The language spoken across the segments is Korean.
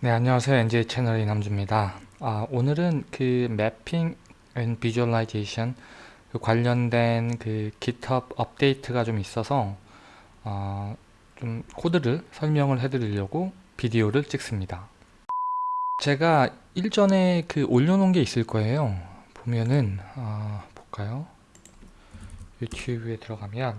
네, 안녕하세요. NJ 채널의 남주입니다. 아, 오늘은 그 mapping and visualization 그 관련된 그 GitHub 업데이트가 좀 있어서 어, 좀 코드를 설명을 해드리려고 비디오를 찍습니다. 제가 일전에 그 올려놓은 게 있을 거예요. 보면은 어, 볼까요? 유튜브에 들어가면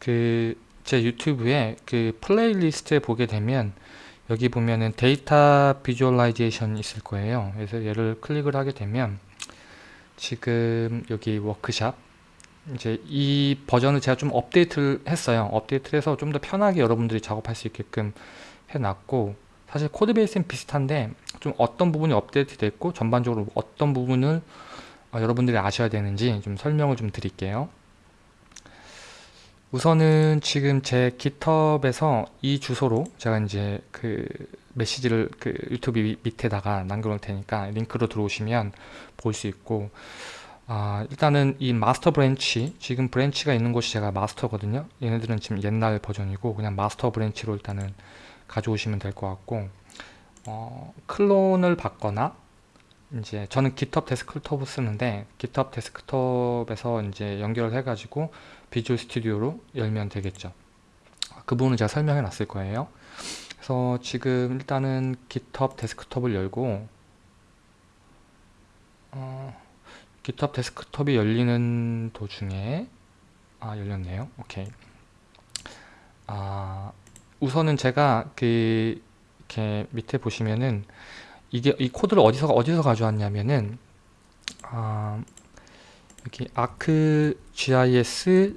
그 제 유튜브에 그 playlist에 보게 되면 여기 보면은 data visualization 있을 거예요. 그래서 얘를 클릭을 하게 되면 지금 여기 워크샵 이제 이 버전을 제가 좀 업데이트를 했어요. 업데이트를 해서 좀 더 편하게 여러분들이 작업할 수 있게끔 해놨고 사실 code base는 비슷한데 좀 어떤 부분이 업데이트 됐고 전반적으로 어떤 부분을 어, 여러분들이 아셔야 되는지 좀 설명을 좀 드릴게요. 우선은 지금 제 GitHub에서 이 주소로 제가 이제 그 메시지를 그 유튜브 밑에다가 남겨놓을 테니까 링크로 들어오시면 볼 수 있고 아, 일단은 이 마스터 branch 지금 branch가 있는 곳이 제가 마스터거든요. 얘네들은 지금 옛날 버전이고 그냥 마스터 branch로 일단은 가져오시면 될 것 같고 어, 클론을 받거나 이제 저는 GitHub 데스크톱을 쓰는데 GitHub 데스크톱에서 이제 연결을 해가지고 비주얼 스튜디오로 열면 되겠죠. 그 부분은 제가 설명해 놨을 거예요. 그래서 지금 일단은 GitHub 데스크톱을 열고 어, GitHub 데스크톱이 열리는 도중에 아 열렸네요. 오케이. 아 우선은 제가 그 이렇게 밑에 보시면은 이게 이 코드를 어디서 어디서 가져왔냐면은 아, 여기 ArcGIS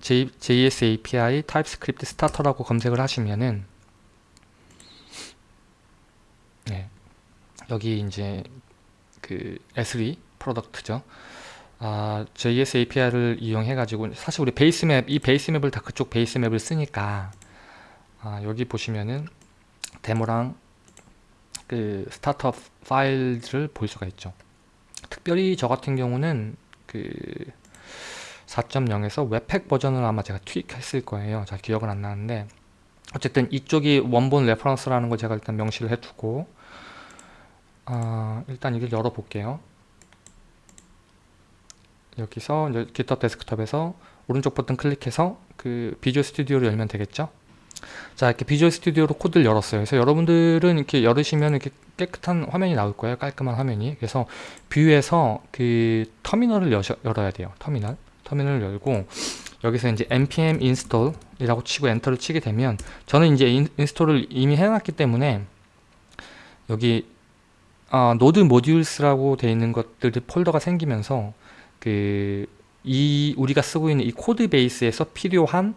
J, JS API TypeScript starter라고 검색을 하시면은 네, 여기 이제 그 S3 프로덕트죠. 아, JS API를 이용해 가지고 사실 우리 base map 이 base map을 다 그쪽 base map을 쓰니까 아, 여기 보시면은 데모랑 그 startup 파일을 볼 수가 있죠. 특별히 저 같은 경우는 그 4.0에서 webpack 버전을 아마 제가 투입했을 거예요. 잘 기억은 안 나는데 어쨌든 이쪽이 원본 reference라는 걸 제가 일단 명시를 해두고 어, 일단 이걸 열어볼게요. 여기서 GitHub 데스크톱에서 오른쪽 버튼 클릭해서 그 비주얼 스튜디오를 열면 되겠죠. 자 이렇게 비주얼 스튜디오로 코드를 열었어요 그래서 여러분들은 이렇게 열으시면 이렇게 깨끗한 화면이 나올 거예요 깔끔한 화면이 그래서 view에서 그 터미널을 여셔, 열어야 돼요 터미널 터미널을 열고 여기서 이제 npm install 이라고 치고 엔터를 치게 되면 저는 이제 인, install을 이미 해놨기 때문에 여기 어, node modules라고 되어 있는 것들이 폴더가 생기면서 그 이 우리가 쓰고 있는 이 code base에서 필요한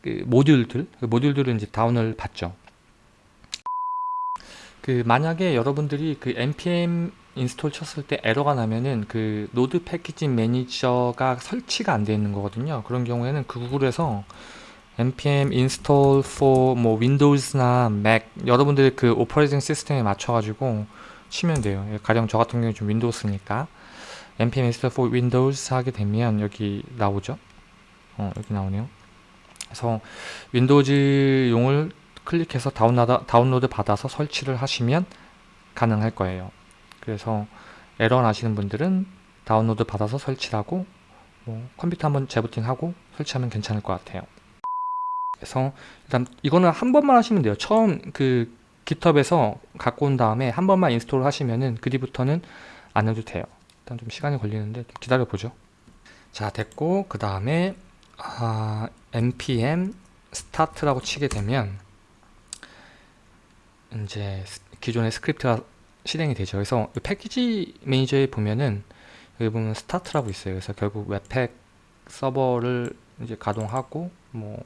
그 모듈들 그 모듈들을 이제 다운을 받죠. 그 만약에 여러분들이 그 npm install 쳤을 때 에러가 나면은 그 node package manager가 설치가 안 되어 있는 거거든요. 그런 경우에는 그 구글에서 npm install for 뭐 윈도우즈나 맥 여러분들이 그 operating system에 맞춰 가지고 치면 돼요. 가령 저 같은 경우에 좀 윈도우스니까. npm install for windows 하게 되면 여기 나오죠? 어 여기 나오네요. 그래서 윈도우즈용을 클릭해서 다운로드, 다운로드 받아서 설치를 하시면 가능할 거예요. 그래서 에러 나시는 분들은 다운로드 받아서 설치하고 뭐 컴퓨터 한번 재부팅하고 설치하면 괜찮을 것 같아요. 그래서 일단 이거는 한 번만 하시면 돼요. 처음 그 GitHub에서 갖고 온 다음에 한 번만 install 하시면은 그 뒤부터는 안 해도 돼요. 일단 좀 시간이 걸리는데 좀 기다려 보죠. 자 됐고 그 다음에 아, npm start라고 치게 되면 이제 기존의 스크립트가 실행이 되죠. 그래서 패키지 매니저에 보면은 여기 보면 start라고 있어요. 그래서 결국 webpack 서버를 이제 가동하고 뭐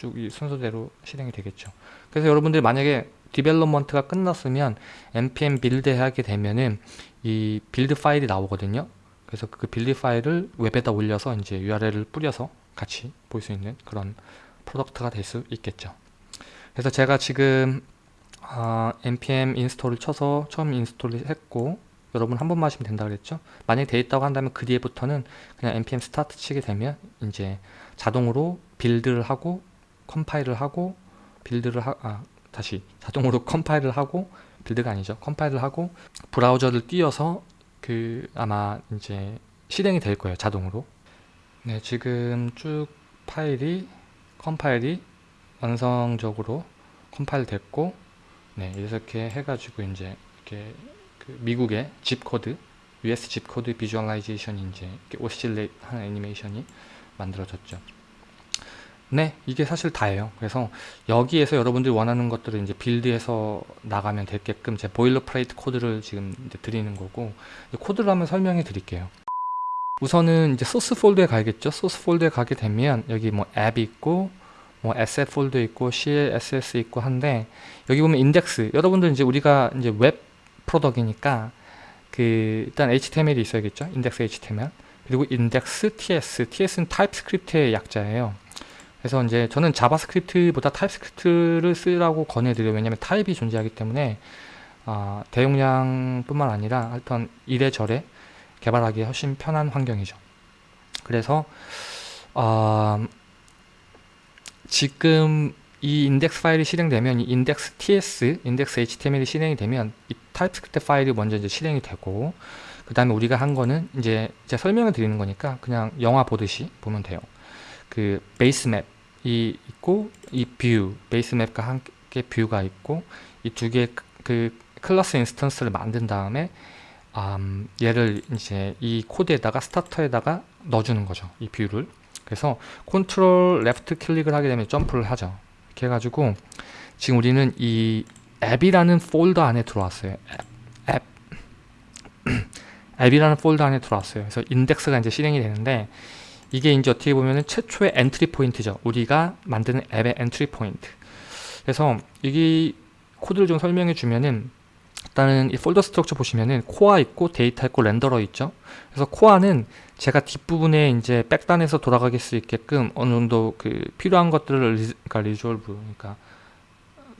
쭉 이 순서대로 실행이 되겠죠. 그래서 여러분들이 만약에 development가 끝났으면 npm build 하게 되면은 이 build 파일이 나오거든요. 그래서 그 build 파일을 웹에다 올려서 이제 URL을 뿌려서 같이 볼 수 있는 그런 product가 될 수 있겠죠. 그래서 제가 지금 어, npm 인스톨을 쳐서 처음 install을 했고 여러분 한 번만 하시면 된다 그랬죠 만약에 돼 있다고 한다면 그 뒤에부터는 그냥 npm start 치게 되면 이제 자동으로 build를 하고 컴파일을 하고 build를 하, 아 다시 자동으로 컴파일을 하고 build가 아니죠. 컴파일을 하고 브라우저를 띄워서 그 아마 이제 실행이 될 거예요. 자동으로. 네, 지금 쭉 파일이 컴파일이 완성적으로 컴파일 됐고 네, 이렇게 해가지고 이제 이렇게 그 미국의 집 코드 US 집 코드 비주얼라이제이션이 이제 oscillate 하는 애니메이션이 만들어졌죠. 네, 이게 사실 다예요. 그래서 여기에서 여러분들이 원하는 것들을 이제 build해서 나가면 되게끔 제 boilerplate code를 지금 드리는 거고 코드를 한번 설명해 드릴게요. 우선은 이제 소스 폴더에 가야겠죠. 소스 폴더에 가게 되면 여기 뭐 앱이 있고 뭐 SF 폴더 있고 CSS 있고 한데 여기 보면 인덱스 여러분들 이제 우리가 이제 웹 product니까 그 일단 HTML이 있어야겠죠. index HTML 그리고 index TS TS는 TypeScript의 약자예요. 그래서 이제 저는 JavaScript보다 TypeScript를 쓰라고 권해드려요. 왜냐면 타입이 존재하기 때문에 어, 대용량뿐만 아니라 하여튼 이래저래 개발하기 훨씬 편한 환경이죠. 그래서 어, 지금 이 index 파일이 실행되면 이 index TS, index HTML이 실행이 되면 이 TypeScript 파일이 먼저 이제 실행이 되고 그 다음에 우리가 한 거는 이제 제가 설명을 드리는 거니까 그냥 영화 보듯이 보면 돼요. 그 base map이 있고 이 view, base map과 함께 view가 있고 이 두 개의 그 class instance를 만든 다음에 음, 얘를 이제 이 코드에다가 starter에다가 넣어주는 거죠. 이 view를. 그래서 control left click을 하게 되면 점프를 하죠. 이렇게 해가지고 지금 우리는 이 앱이라는 폴더 안에 들어왔어요. 앱, 앱. 앱이라는 폴더 안에 들어왔어요. 그래서 인덱스가 이제 실행이 되는데 이게 이제 어떻게 보면은 최초의 entry point죠. 우리가 만드는 앱의 entry point. 그래서 이 코드를 좀 설명해 주면은 일단은 이 folder structure 보시면은 core 있고 데이터 있고 renderer 있죠. 그래서 core는 제가 뒷부분에 이제 백단에서 돌아가게 수 있게끔 어느 정도 그 필요한 것들을 리, 그러니까 resolve 그러니까,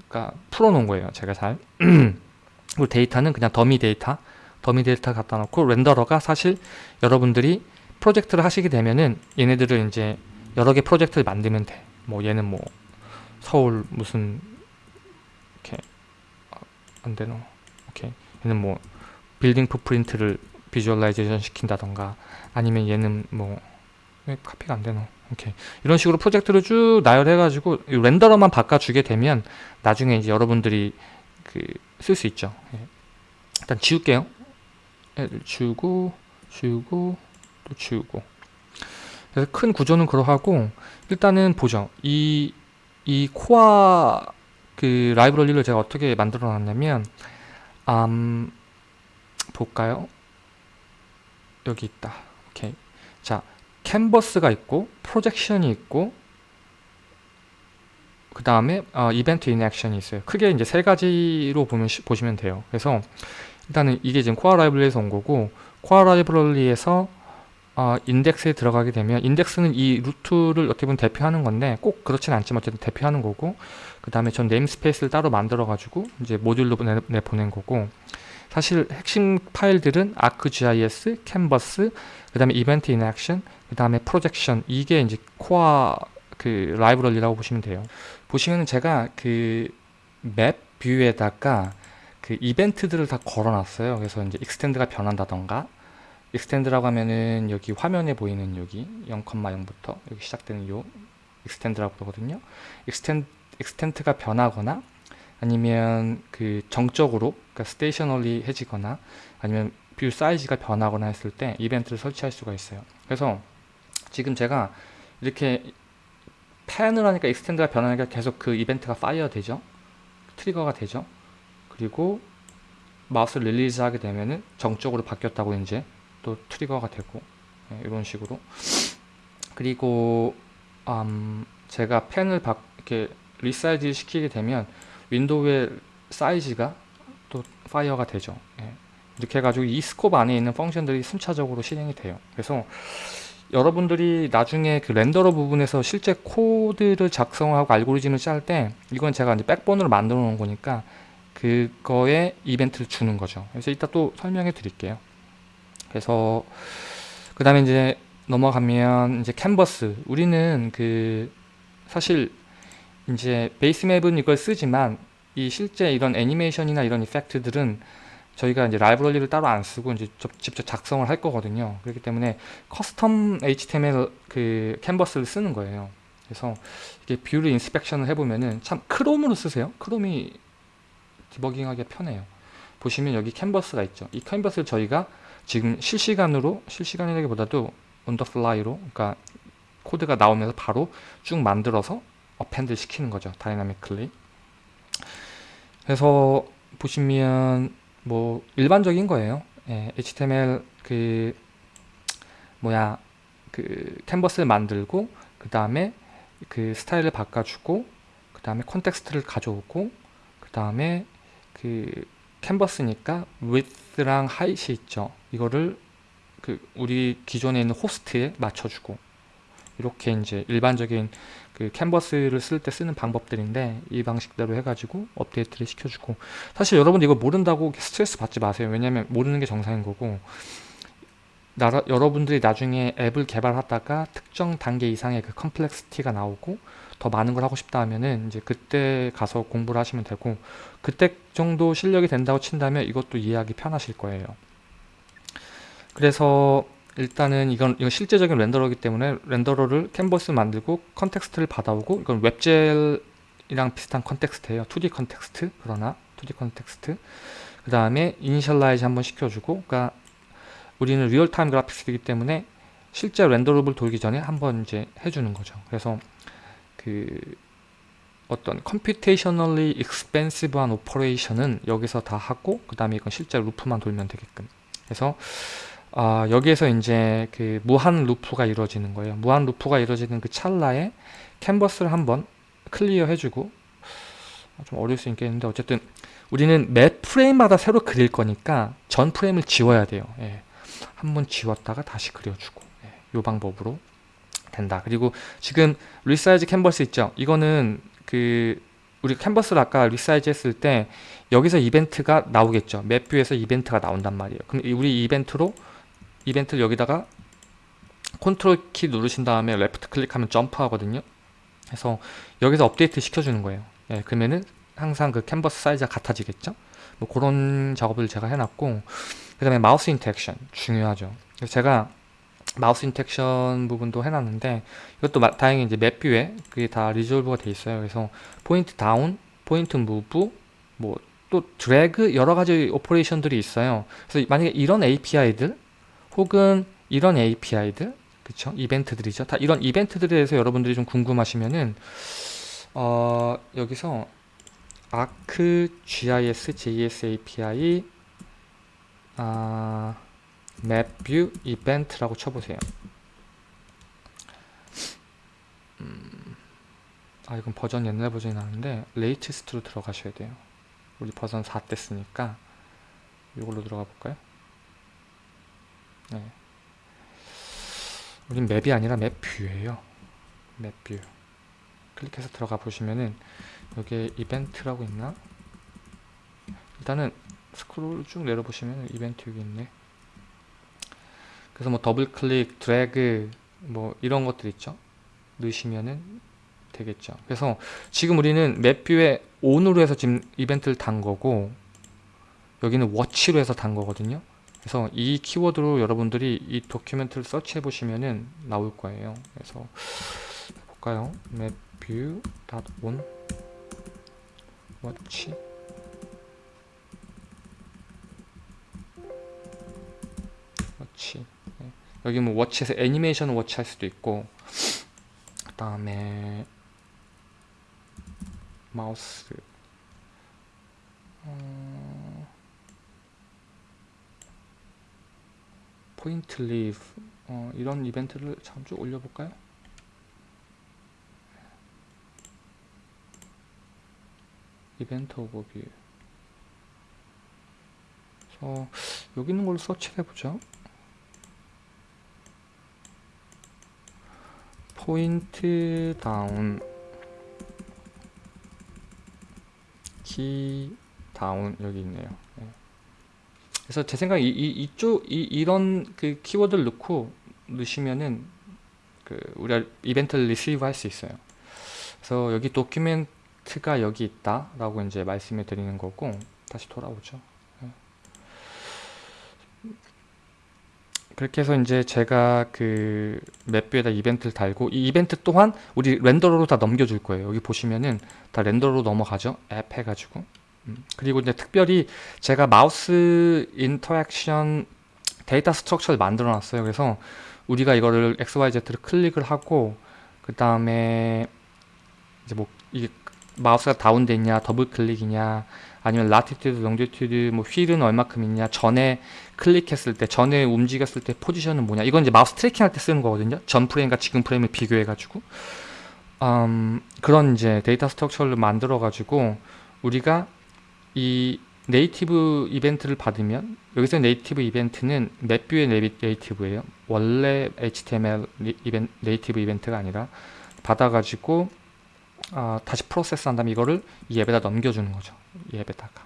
그러니까 풀어놓은 거예요. 제가 잘. 그리고 데이터는 그냥 dummy data, dummy data 갖다 놓고 renderer가 사실 여러분들이 프로젝트를 하시게 되면은 얘네들을 이제 여러 개 프로젝트를 만들면 돼. 뭐 얘는 뭐 서울 무슨 이렇게 아, 안 되노. 오케이. 얘는 뭐 building footprint를 visualization 시킨다던가 아니면 얘는 뭐 왜 카피가 안 되노. 오케이. 이런 식으로 프로젝트를 쭉 나열해 가지고 renderer만 바꿔 주게 되면 나중에 이제 여러분들이 그 쓸 수 있죠. 예. 일단 지울게요. 지우고 지우고 또 지우고 그래서 큰 구조는 그러하고 일단은 보죠 이, 이 core 그 라이브러리를 제가 어떻게 만들어 놨냐면 음, 볼까요? 여기 있다. 오케이. 자 캔버스가 있고 projection이 있고 그 다음에 어, event interaction이 있어요. 크게 이제 세 가지로 보면, 보시면 돼요. 그래서 일단은 이게 지금 core 라이브러리에서 온 거고 core 라이브러리에서 어, 인덱스에 들어가게 되면 인덱스는 이 root를 어떻게 보면 대표하는 건데 꼭 그렇진 않지만 어쨌든 대표하는 거고 그 다음에 전 namespace를 따로 만들어 가지고 이제 모듈로 내, 내보낸 거고 사실 핵심 파일들은 ArcGIS, Canvas, 그 다음에 event interaction, 그 다음에 projection 이게 이제 core 그 라이브러리라고 보시면 돼요 보시면 제가 그 map view에다가 그 이벤트들을 다 걸어놨어요 그래서 이제 extent가 변한다던가 extent라고 하면은 여기 화면에 보이는 여기 0,0부터 여기 시작되는 요 extent라고 그러거든요. exten- extent가 변하거나 아니면 그 정적으로 그러니까 stationary 해지거나 아니면 view size가 변하거나 했을 때 이벤트를 설치할 수가 있어요. 그래서 지금 제가 이렇게 pan을 하니까 extent가 변하니까 계속 그 이벤트가 fire 되죠. trigger가 되죠. 그리고 mouse release 하게 되면은 정적으로 바뀌었다고 이제 또 trigger가 되고 네, 이런 식으로 그리고 음, 제가 pan을 바, 이렇게 resize 시키게 되면 window의 사이즈가 또 fire가 되죠. 네. 이렇게 해가지고 이 scope 안에 있는 function들이 순차적으로 실행이 돼요. 그래서 여러분들이 나중에 그 renderer 부분에서 실제 코드를 작성하고 알고리즘을 짤 때 이건 제가 이제 backbone으로 만들어 놓은 거니까 그거에 이벤트를 주는 거죠. 그래서 이따 또 설명해 드릴게요. 그래서 그 다음에 이제 넘어가면 이제 캔버스. 우리는 그 사실 이제 base map은 이걸 쓰지만 이 실제 이런 애니메이션이나 이런 effect들은 저희가 이제 라이브러리를 따로 안 쓰고 이제 직접 작성을 할 거거든요. 그렇기 때문에 custom HTML 그 캔버스를 쓰는 거예요. 그래서 이게 view를 inspection을 해보면은 참 크롬으로 쓰세요. 크롬이 디버깅하기 편해요. 보시면 여기 캔버스가 있죠. 이 캔버스를 저희가 지금 실시간으로 실시간이라기보다도 on the fly로 그러니까 코드가 나오면서 바로 쭉 만들어서 append 시키는 거죠. dynamically. 그래서 보시면 뭐 일반적인 거예요. 예, HTML 그 뭐야 그 캔버스를 만들고 그 다음에 그 스타일을 바꿔주고 그 다음에 context를 가져오고 그 다음에 그 캔버스니까 width랑 height이 있죠. 이거를 그 우리 기존에 있는 호스트에 맞춰주고 이렇게 이제 일반적인 그 캔버스를 쓸 때 쓰는 방법들인데 이 방식대로 해가지고 업데이트를 시켜주고 사실 여러분 이거 모른다고 스트레스 받지 마세요. 왜냐면 모르는 게 정상인 거고 나라, 여러분들이 나중에 앱을 개발하다가 특정 단계 이상의 그 complexity가 나오고 더 많은 걸 하고 싶다 하면은 이제 그때 가서 공부를 하시면 되고 그때 정도 실력이 된다고 친다면 이것도 이해하기 편하실 거예요. 그래서 일단은 이건 이건 실제적인 renderer기 때문에 renderer를 캔버스 만들고 context를 받아오고 이건 WebGL이랑 비슷한 context예요. 2D context 그러나 2D context 그 다음에 initialize 한번 시켜주고 그러니까 우리는 real-time graphics이기 때문에 실제 renderer를 돌기 전에 한번 이제 해주는 거죠. 그래서 그 어떤 computationally expensive한 operation은 여기서 다 하고 그 다음에 이건 실제 루프만 돌면 되게끔 그래서 아, 여기에서 이제 그 무한 루프가 이루어지는 거예요. 무한 루프가 이루어지는 그 찰나에 캔버스를 한번 clear 해주고 좀 어려울 수 있겠는데 어쨌든 우리는 매 프레임마다 새로 그릴 거니까 전 프레임을 지워야 돼요. 예. 한번 지웠다가 다시 그려주고 예. 이 방법으로 된다. 그리고 지금 resize canvas 있죠? 이거는 그 우리 캔버스를 아까 resize 했을 때 여기서 이벤트가 나오겠죠. MapView에서 이벤트가 나온단 말이에요. 그럼 우리 이벤트로 이벤트를 여기다가 컨트롤 키 누르신 다음에 left 클릭하면 점프 하거든요. 그래서 여기서 업데이트 시켜주는 거예요. 예, 그러면은 항상 그 캔버스 사이즈가 같아지겠죠. 뭐 그런 작업을 제가 해놨고 그 다음에 마우스 interaction 중요하죠. 제가 마우스 interaction 부분도 해놨는데 이것도 마, 다행히 이제 MapView에 그게 다 resolve가 돼 있어요. 그래서 pointer down, pointer move, 뭐 또 드래그 여러 가지 operation들이 있어요. 그래서 만약에 이런 API들 혹은 이런 API들 그쵸 이벤트들이죠. 다 이런 이벤트들에 대해서 여러분들이 좀 궁금하시면은 어, 여기서 ArcGIS JS API 아 MapView event라고 쳐보세요. 음, 아 이건 버전 옛날 버전이 나는데 latest로 들어가셔야 돼요. 우리 버전 4대 쓰니까 이걸로 들어가 볼까요? 네. 우린 Map이 아니라 MapView예요. MapView. 클릭해서 들어가 보시면은 여기에 이벤트라고 있나? 일단은 스크롤 쭉 내려보시면 이벤트 여기 있네. 그래서 뭐 더블 클릭, 드래그 뭐 이런 것들 있죠. 넣으시면은 되겠죠. 그래서 지금 우리는 MapView에 on으로 해서 지금 이벤트를 단 거고 여기는 워치로 해서 단 거거든요. 그래서 이 키워드로 여러분들이 이 도큐멘트를 서치해 보시면은 나올 거예요. 그래서 볼까요? mapview.on watch 워치 네. 여기 뭐 워치에서 애니메이션 워치 할 수도 있고 그 다음에 마우스 어... pointer leave 어, 이런 이벤트를 잠깐 올려볼까요? event overview 그래서 여기 있는 걸로 서치를 해보죠 pointer down key down 여기 있네요 네. 그래서 제 생각에 이, 이, 이 쪽 이, 이런 그 키워드를 넣고 넣으시면은 그 우리가 이벤트를 receive 할 수 있어요. 그래서 여기 document가 여기 있다 라고 이제 말씀을 드리는 거고 다시 돌아오죠. 예. 그렇게 해서 이제 제가 그 MapView에다 이벤트를 달고 이 이벤트 또한 우리 renderer로 다 넘겨줄 거예요. 여기 보시면은 다 renderer로 넘어가죠. 앱 해가지고. 음, 그리고 이제 특별히 제가 mouse interaction data structure를 만들어 놨어요. 그래서 우리가 이거를 XYZ를 클릭을 하고 그 다음에 이제 뭐 이게 마우스가 down돼 있냐 더블 클릭이냐 아니면 latitude, longitude, 뭐 휠은 얼마큼 있냐 전에 클릭했을 때 전에 움직였을 때 포지션은 뭐냐. 이건 이제 마우스 tracking 할 때 쓰는 거거든요. 전 프레임과 지금 프레임을 비교해 가지고. 음, 그런 이제 data structure를 만들어 가지고 우리가 이 native event를 받으면 여기서 native event는 MapView의 native예요. 원래 HTML 이벤, native event가 아니라 받아가지고 아, 다시 process 한 다음에 이거를 이 앱에다 넘겨주는 거죠. 이 앱에다가.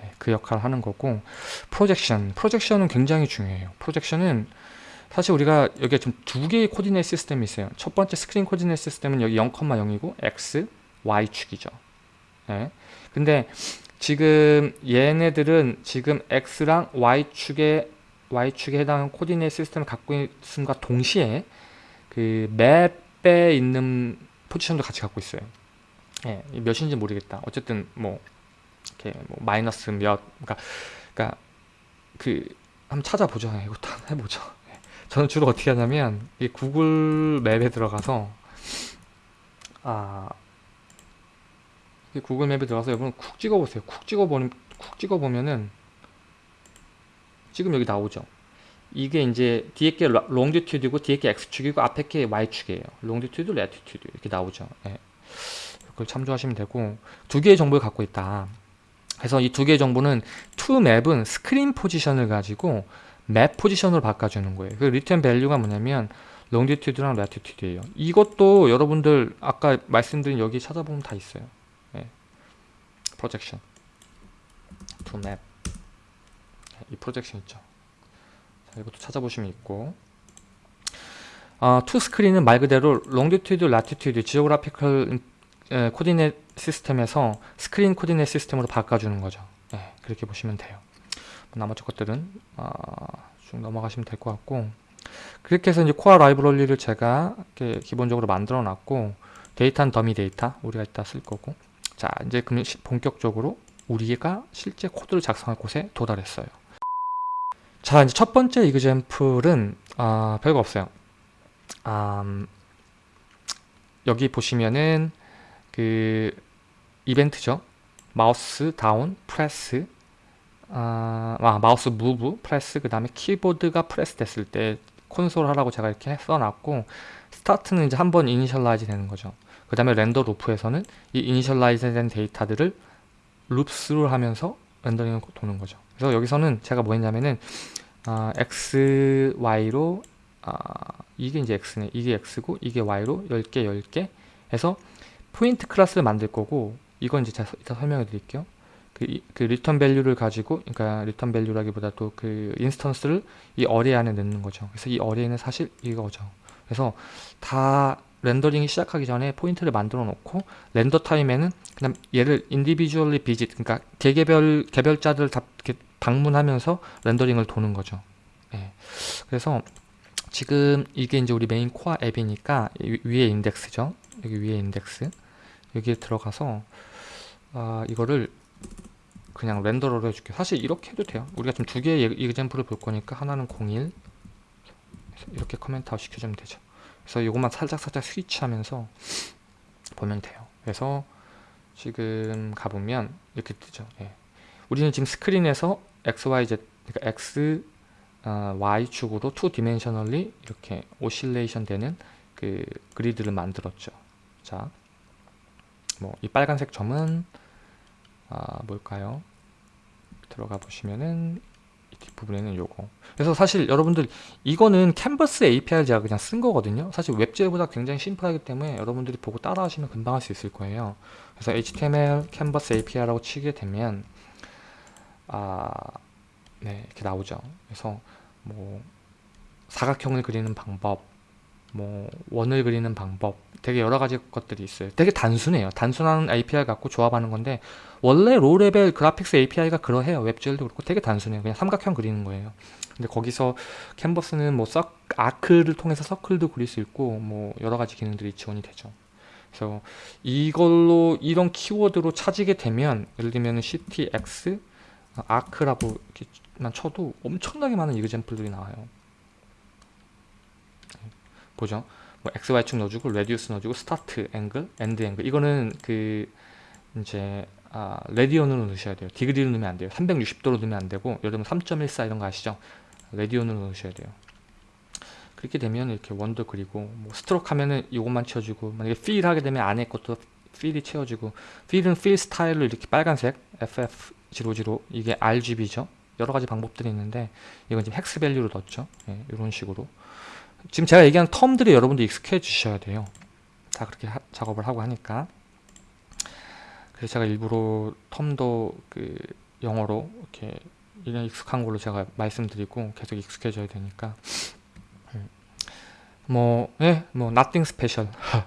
네, 그 역할을 하는 거고 projection. projection은 굉장히 중요해요. projection은 사실 우리가 여기에 좀 두 개의 coordinate system이 있어요. 첫 번째 screen coordinate system은 여기 0,0이고 x, y축이죠. 네. 근데 지금 얘네들은 지금 x랑 y축에 y축에 해당하는 coordinate system을 갖고 있음과 동시에 그 map에 있는 포지션도 같이 갖고 있어요. 예, 몇인지 모르겠다. 어쨌든 뭐 이렇게 뭐 마이너스 몇 그러니까 그러니까 그 한번 찾아보죠. 예, 이것도 한번 해보죠. 예. 저는 주로 어떻게 하냐면 이 구글 맵에 들어가서 아 구글 맵에 들어가서 여러분 쿡 찍어보세요. 쿡 찍어보면 쿡 찍어보면은 지금 여기 나오죠. 이게 이제 뒤에 게 longitude고 뒤에 게 x축이고 앞에 게 y축이에요. longitude, latitude 이렇게 나오죠. 네. 그걸 참조하시면 되고 두 개의 정보를 갖고 있다. 그래서 이 두 개의 정보는 toMap은 screen position을 가지고 map position으로 바꿔주는 거예요. 그 return value가 뭐냐면 longitude랑 latitude예요. 이것도 여러분들 아까 말씀드린 여기 찾아보면 다 있어요. 네. projection toMap. 이 projection 있죠. 자, 이것도 찾아보시면 있고 어, toScreen은 말 그대로 latitude, geographical coordinate system에서 screen coordinate system으로 바꿔주는 거죠. 네, 그렇게 보시면 돼요. 뭐 나머지 것들은 어, 쭉 넘어가시면 될 것 같고 그렇게 해서 이제 core 라이브러리를 제가 기본적으로 만들어 놨고 데이터는 dummy data 우리가 이따 쓸 거고 자 이제 그럼 본격적으로 우리가 실제 코드를 작성할 곳에 도달했어요. 자 이제 첫 번째 example은 아, 별거 없어요 음, 여기 보시면은 그 이벤트죠 mouse down press 아, 아 mouse move press 그 다음에 키보드가 프레스 됐을 때 콘솔 하라고 제가 이렇게 써놨고 start는 이제 한 번 initialize 되는 거죠. 그 다음에 render loop에서는 이 initialize 된 데이터들을 loops로 하면서 렌더링을 도는 거죠. 그래서 여기서는 제가 뭐 했냐면은 아, x, y로 아, 이게 이제 x네. 이게 x고 이게 y로 10개 10개 해서 포인트 클래스를 만들 거고 이건 이제 제가 이따 설명해 드릴게요. 그, 그 return value를 가지고 그러니까 return value라기보다 또 그 instance를 이 array 안에 넣는 거죠. 그래서 이 array는 사실 이거죠 그래서 다 렌더링이 시작하기 전에 포인트를 만들어 놓고 render time에는 그냥 얘를 individually visit 그러니까 개개별 개별자들 다 방문하면서 렌더링을 도는 거죠. 예. 그래서 지금 이게 이제 우리 메인 코어 앱이니까 위에 인덱스죠. 여기 위에 인덱스 여기에 들어가서 아, 이거를 그냥 renderer로 해줄게요. 사실 이렇게 해도 돼요. 우리가 좀 두 개의 example을 볼 거니까 하나는 01 이렇게 comment out 시켜주면 되죠. 그래서 이것만 살짝살짝 스위치하면서 보면 돼요 그래서 지금 가보면 이렇게 뜨죠 예. 우리는 지금 스크린에서 XYZ 그러니까 X 어, Y축으로 two dimensionally 이렇게 oscillation 되는 그 그리드를 만들었죠 자, 뭐 이 빨간색 점은 아, 뭘까요? 들어가 보시면은 뒷부분에는 요거 그래서 사실 여러분들 이거는 캔버스 API를 제가 그냥 쓴 거거든요 사실 WebGL보다 굉장히 심플하기 때문에 여러분들이 보고 따라 하시면 금방 할 수 있을 거예요 그래서 HTML 캔버스 API라고 치게 되면 아, 네 이렇게 나오죠 그래서 뭐 사각형을 그리는 방법 뭐 원을 그리는 방법 되게 여러 가지 것들이 있어요. 되게 단순해요. 단순한 API 갖고 조합하는 건데 원래 low level graphics API가 그러해요. WebGL도 그렇고 되게 단순해요. 그냥 삼각형 그리는 거예요. 근데 거기서 캔버스는 뭐 서, arc를 통해서 서클도 그릴 수 있고 뭐 여러 가지 기능들이 지원이 되죠. 그래서 이걸로 이런 키워드로 찾게 되면 예를 들면 ctx arc라고 이렇게만 쳐도 엄청나게 많은 example들이 나와요. 보죠. 뭐 xy축 넣어주고 radius 넣어주고 start angle, end angle 이거는 그 이제 아, radian으로 넣으셔야 돼요. degree로 넣으면 안 돼요. 360도로 넣으면 안 되고 여러분 3.14 이런 거 아시죠? radian으로 넣으셔야 돼요. 그렇게 되면 이렇게 원도 그리고 뭐 stroke 하면은 이것만 채워주고 만약에 fill 하게 되면 안에 것도 fill이 채워지고 fill은 fill style로 이렇게 빨간색 FF00 이게 RGB죠. 여러 가지 방법들이 있는데 이건 지금 hex value로 넣었죠. 예, 이런 식으로 지금 제가 얘기한 term들이 여러분들 익숙해 주셔야 돼요. 다 그렇게 하, 작업을 하고 하니까 그래서 제가 일부러 term도 그 영어로 이렇게 이런 익숙한 걸로 제가 말씀드리고 계속 익숙해져야 되니까 음. 뭐, 예, 뭐, nothing special.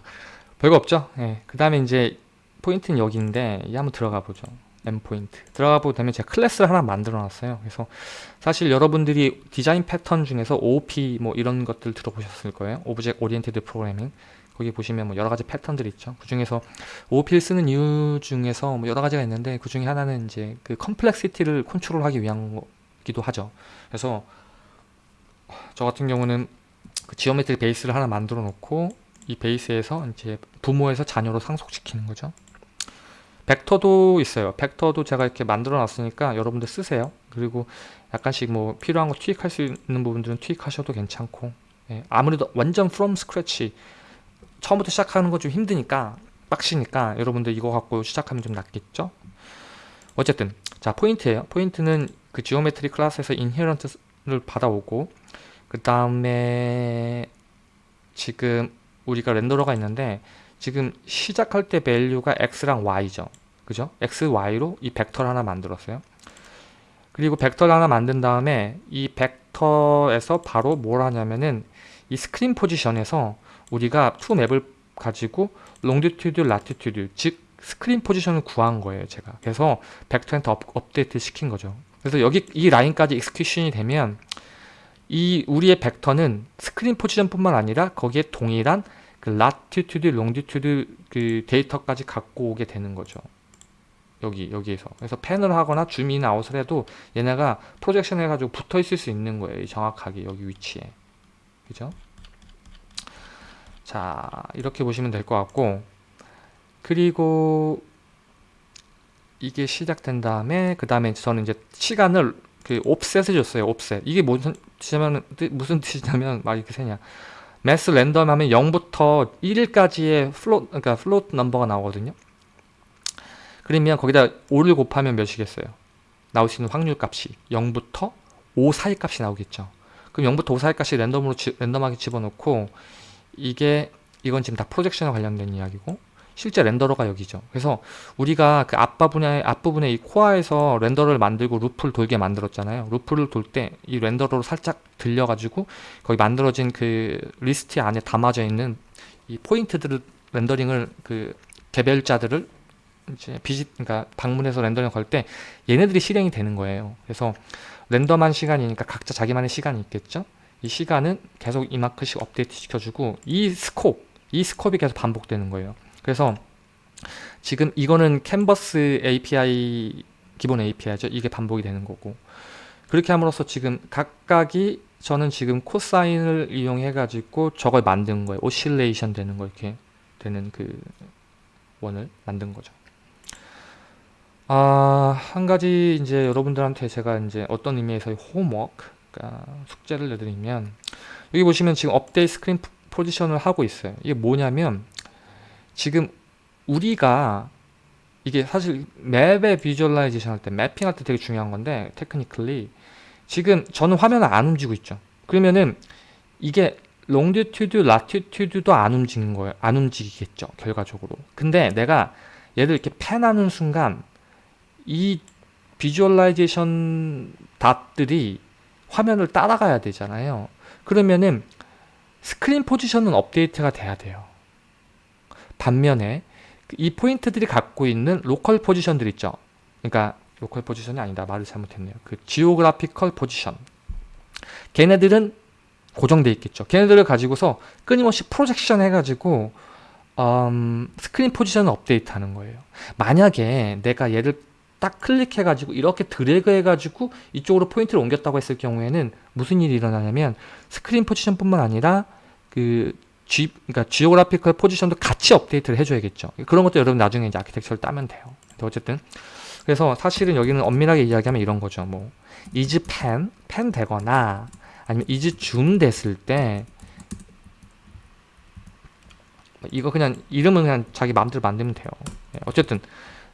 별거 없죠? 예. 그 다음에 이제, 포인트는 여기인데, 이 한번 들어가 보죠. endpoint. 들어가 보게 되면 제가 클래스를 하나 만들어 놨어요. 그래서 사실 여러분들이 디자인 패턴 중에서 OOP 뭐 이런 것들 들어보셨을 거예요. Object Oriented Programming. 거기 보시면 뭐 여러 가지 패턴들이 있죠. 그 중에서 OOP를 쓰는 이유 중에서 뭐 여러 가지가 있는데 그 중에 하나는 이제 그 complexity를 컨트롤하기 위한 거기도 하죠. 그래서 저 같은 경우는 그 geometry base를 하나 만들어 놓고 이 base에서 이제 부모에서 자녀로 상속시키는 거죠. 벡터도 있어요. 벡터도 제가 이렇게 만들어 놨으니까 여러분들 쓰세요. 그리고 약간씩 뭐 필요한 거 투입할 수 있는 부분들은 투입하셔도 괜찮고 예, 아무래도 완전 from scratch 처음부터 시작하는 거 좀 힘드니까 빡시니까 여러분들 이거 갖고 시작하면 좀 낫겠죠? 어쨌든 자 포인트예요. 포인트는 그 geometry class에서 inherit를 받아오고 그 다음에 지금 우리가 renderer가 있는데 지금 시작할 때 value가 x랑 y죠. 그죠? x, y로 이 벡터를 하나 만들었어요. 그리고 벡터를 하나 만든 다음에 이 벡터에서 바로 뭘 하냐면은 이 screen position에서 우리가 to map을 가지고 longitude, latitude 즉 screen position을 구한 거예요 제가. 그래서 벡터한테 업, 업데이트 시킨 거죠. 그래서 여기 이 라인까지 execution이 되면 이 우리의 벡터는 screen position 뿐만 아니라 거기에 동일한 그 latitude, longitude 그 데이터까지 갖고 오게 되는 거죠. 여기 여기에서. 그래서 pan을 하거나 zoom in out을 해도 얘네가 projection 해가지고 붙어 있을 수 있는 거예요 정확하게 여기 위치에. 그죠 자 이렇게 보시면 될 것 같고 그리고 이게 시작된 다음에 그 다음에 저는 이제 시간을 그 offset을 줬어요 offset 이게 무슨 뜻이냐면 무슨 뜻이냐면 막 이렇게 세냐. Math random 하면 0부터 1일까지의 float 그러니까 float number가 나오거든요. 그러면 거기다 5를 곱하면 몇이겠어요? 나올 수 있는 확률 값이 0부터 5 사이 값이 나오겠죠. 그럼 0부터 5 사이 값이 랜덤으로 지, 랜덤하게 집어넣고 이게 이건 지금 다 프로젝션과 관련된 이야기고 실제 renderer가 여기죠. 그래서 우리가 그 앞부분에 앞부분에 이 코어에서 render를 만들고 루프를 돌게 만들었잖아요. 루프를 돌 때 이 renderer로 살짝 들려가지고 거기 만들어진 그 리스트 안에 담아져 있는 이 포인트들을 렌더링을 그 개별자들을 이제 visit 그러니까 방문해서 렌더링 걸 때 얘네들이 실행이 되는 거예요. 그래서 랜덤한 시간이니까 각자 자기만의 시간이 있겠죠. 이 시간은 계속 이만큼씩 업데이트 시켜주고 이 scope, 이 scope이 계속 반복되는 거예요. 그래서 지금 이거는 캔버스 API 기본 API죠. 이게 반복이 되는 거고 그렇게 함으로써 지금 각각이 저는 지금 코사인을 이용해 가지고 저걸 만든 거예요. oscillation 되는 거 이렇게 되는 그 원을 만든 거죠. 아, 한 가지 이제 여러분들한테 제가 이제 어떤 의미에서의 homework 그러니까 숙제를 내드리면 여기 보시면 지금 업데이트 스크린 포지션을 하고 있어요. 이게 뭐냐면 지금 우리가 이게 사실 map의 visualization 할때 매핑 할 때 되게 중요한 건데 technically 지금 저는 화면을 안 움직이고 있죠. 그러면은 이게 longitude, latitude도 안 움직이는 거예요. 안 움직이겠죠. 결과적으로. 근데 내가 얘를 이렇게 pan하는 순간 이 visualization dot들이 화면을 따라가야 되잖아요. 그러면은 스크린 포지션은 업데이트가 돼야 돼요. 반면에 이 포인트들이 갖고 있는 로컬 포지션들 있죠. 그러니까 로컬 포지션이 아니다. 말을 잘못했네요. 그 geographical 포지션. 걔네들은 고정돼 있겠죠. 걔네들을 가지고서 끊임없이 프로젝션 해가지고 음, 스크린 포지션을 업데이트 하는 거예요. 만약에 내가 얘를 딱 클릭해가지고 이렇게 드래그 해가지고 이쪽으로 포인트를 옮겼다고 했을 경우에는 무슨 일이 일어나냐면 스크린 포지션뿐만 아니라 그 G, 그러니까 geographical 포지션도 같이 업데이트를 해줘야겠죠. 그런 것도 여러분 나중에 이제 아키텍처를 따면 돼요. 어쨌든 그래서 사실은 여기는 엄밀하게 이야기하면 이런 거죠. 뭐 is pen, pen 되거나 아니면 is zoom 됐을 때 이거 그냥 이름은 그냥 자기 마음대로 만들면 돼요. 네, 어쨌든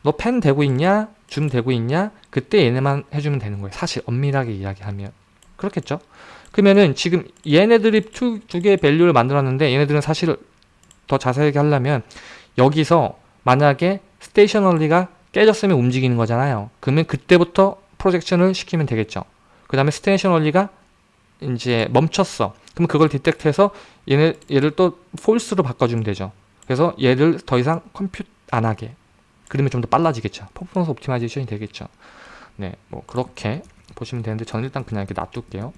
너 펜 되고 있냐? 줌 되고 있냐? 그때 얘네만 해주면 되는 거예요. 사실 엄밀하게 이야기하면 그렇겠죠? 그러면은 지금 얘네들이 두, 두 개의 밸류를 만들었는데 얘네들은 사실 더 자세하게 하려면 여기서 만약에 스테이셔널리가 깨졌으면 움직이는 거잖아요. 그러면 그때부터 프로젝션을 시키면 되겠죠. 그 다음에 stationary가 이제 멈췄어. 그럼 그걸 detect해서 얘네, 얘를 또 false로 바꿔주면 되죠. 그래서 얘를 더 이상 compute 안 하게. 그러면 좀 더 빨라지겠죠. performance optimization이 되겠죠. 네, 뭐 그렇게 보시면 되는데 저는 일단 그냥 이렇게 놔둘게요.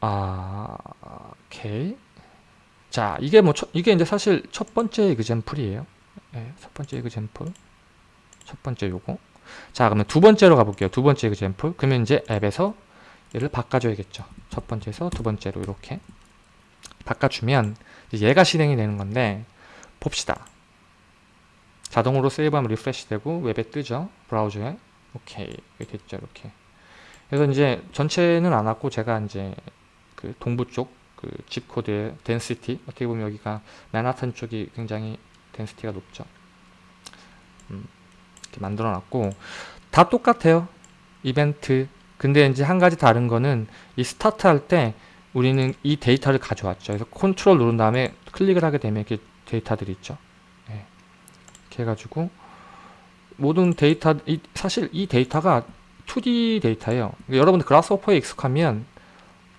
아, 오케이. 자, 이게 뭐 첫, 이게 이제 사실 첫 번째 example이에요. 네, 첫 번째 example. 첫 번째 요거. 자, 그러면 두 번째로 가볼게요. 두 번째 example. 그러면 이제 앱에서 얘를 바꿔줘야겠죠. 첫 번째에서 두 번째로 이렇게 바꿔주면 얘가 실행이 되는 건데 봅시다. 자동으로 세이브하면 refresh 되고 웹에 뜨죠. 브라우저에. 오케이. 이렇게 됐죠. 이렇게. 그래서 이제 전체는 안 왔고 제가 이제 그 동부 쪽 그 zip code의 density 어떻게 보면 여기가 맨하탄 쪽이 굉장히 density가 높죠. 음, 이렇게 만들어 놨고 다 똑같아요. 이벤트 근데 이제 한 가지 다른 거는 이 스타트 할 때 우리는 이 데이터를 가져왔죠. 그래서 컨트롤 누른 다음에 클릭을 하게 되면 이렇게 데이터들이 있죠. 네. 이렇게 해가지고 모든 데이터, 이, 사실 이 데이터가 2D 데이터예요. 여러분들 Grasshopper에 익숙하면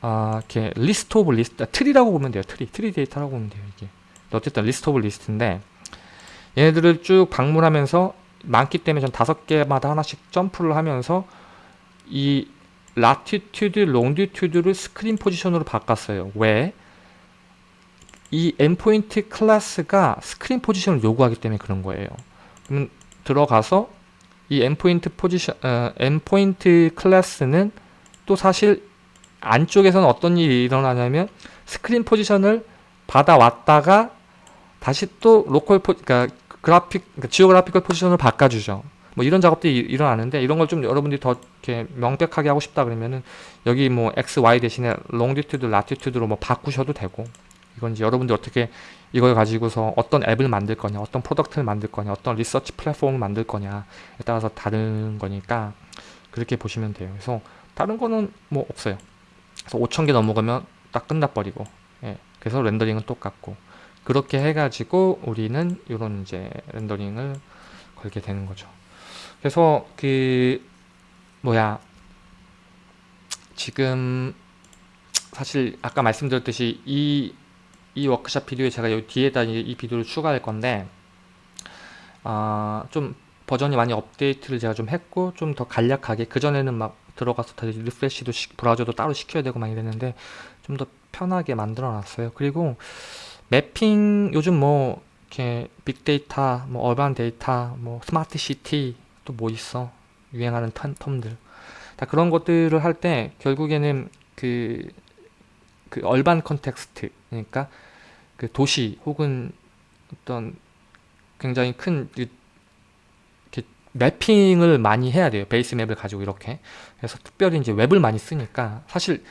아, 이렇게 list of list, tree라고 보면 돼요. tree, tree 데이터라고 보면 돼요. 이게 어쨌든 list of list인데 얘네들을 쭉 방문하면서 많기 때문에 전 다섯 개마다 하나씩 점프를 하면서 이 latitude, longitude를 스크린 포지션으로 바꿨어요. 왜? 이 endpoint 클래스가 스크린 포지션을 요구하기 때문에 그런 거예요. 그럼 들어가서 이 endpoint 포지션, 어, endpoint 클래스는 또 사실 안쪽에서는 어떤 일이 일어나냐면 스크린 포지션을 받아왔다가 다시 또 로컬 포, 그러니까 그래픽, 그러니까 geographical 포지션을 바꿔주죠. 뭐 이런 작업들이 일어나는데 이런 걸 좀 여러분들이 더 이렇게 명백하게 하고 싶다 그러면은 여기 뭐 x, y 대신에 longitude, latitude로 뭐 바꾸셔도 되고 이건 이제 여러분들 어떻게 이걸 가지고서 어떤 앱을 만들 거냐, 어떤 product를 만들 거냐, 어떤 research 플랫폼을 만들 거냐에 따라서 다른 거니까 그렇게 보시면 돼요. 그래서 다른 거는 뭐 없어요. 그래서 5,000개 넘어가면 딱 끝나버리고 예. 그래서 렌더링은 똑같고 그렇게 해가지고 우리는 이런 이제 렌더링을 걸게 되는 거죠. 그래서 그 뭐야 지금 사실 아까 말씀드렸듯이 이, 이 워크샵 비디오에 제가 여기 뒤에다 이 비디오를 추가할 건데 아, 좀 버전이 많이 업데이트를 제가 좀 했고 좀 더 간략하게 그전에는 막 들어가서 다 refresh도 시, 브라우저도 따로 시켜야 되고 막 이랬는데 좀 더 편하게 만들어 놨어요. 그리고 매핑 요즘 뭐 이렇게 빅데이터 뭐 urban 데이터 뭐 스마트 시티 또 뭐 있어? 유행하는 term들. 다 그런 것들을 할 때 결국에는 그, 그 urban context 그러니까 그 도시 혹은 어떤 굉장히 큰 매핑을 많이 해야 돼요. base map을 가지고 이렇게. 그래서 특별히 이제 웹을 많이 쓰니까 사실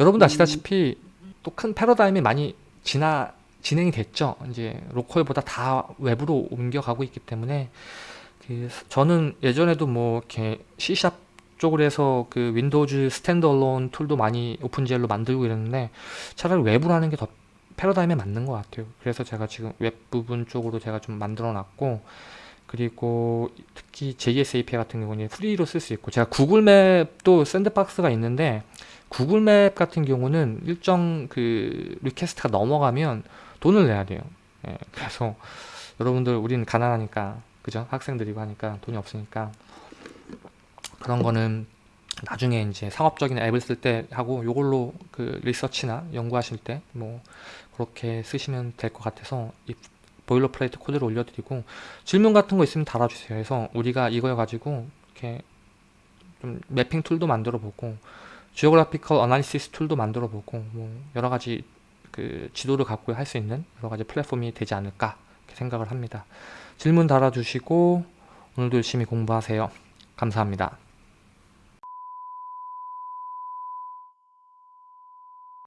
여러분도 아시다시피 또 큰 패러다임이 많이 지나 진행이 됐죠. 이제 로컬보다 다 웹으로 옮겨가고 있기 때문에 그 저는 예전에도 뭐 이렇게 C샵 쪽으로 해서 그 Windows standalone tool도 많이 OpenGL로 만들고 이랬는데 차라리 web으로 하는 게 더 패러다임에 맞는 것 같아요. 그래서 제가 지금 웹 부분 쪽으로 제가 좀 만들어 놨고 그리고 특히 JS API 같은 경우는 free로 쓸 수 있고 제가 구글 맵도 sandbox가 있는데 구글 맵 같은 경우는 일정 그 request가 넘어가면 돈을 내야 돼요. 예, 그래서 여러분들 우리는 가난하니까 그죠? 학생들이고 하니까 돈이 없으니까 그런 거는 나중에 이제 상업적인 앱을 쓸 때 하고 요걸로 그 리서치나 연구하실 때 뭐 그렇게 쓰시면 될 것 같아서 이 boilerplate 코드를 올려드리고 질문 같은 거 있으면 달아주세요. 그래서 우리가 이거 가지고 이렇게 좀 mapping tool도 만들어 보고 geographical analysis tool도 만들어 보고 뭐 여러 가지 그 지도를 갖고 할 수 있는 여러 가지 플랫폼이 되지 않을까 생각을 합니다. 질문 달아주시고 오늘도 열심히 공부하세요. 감사합니다.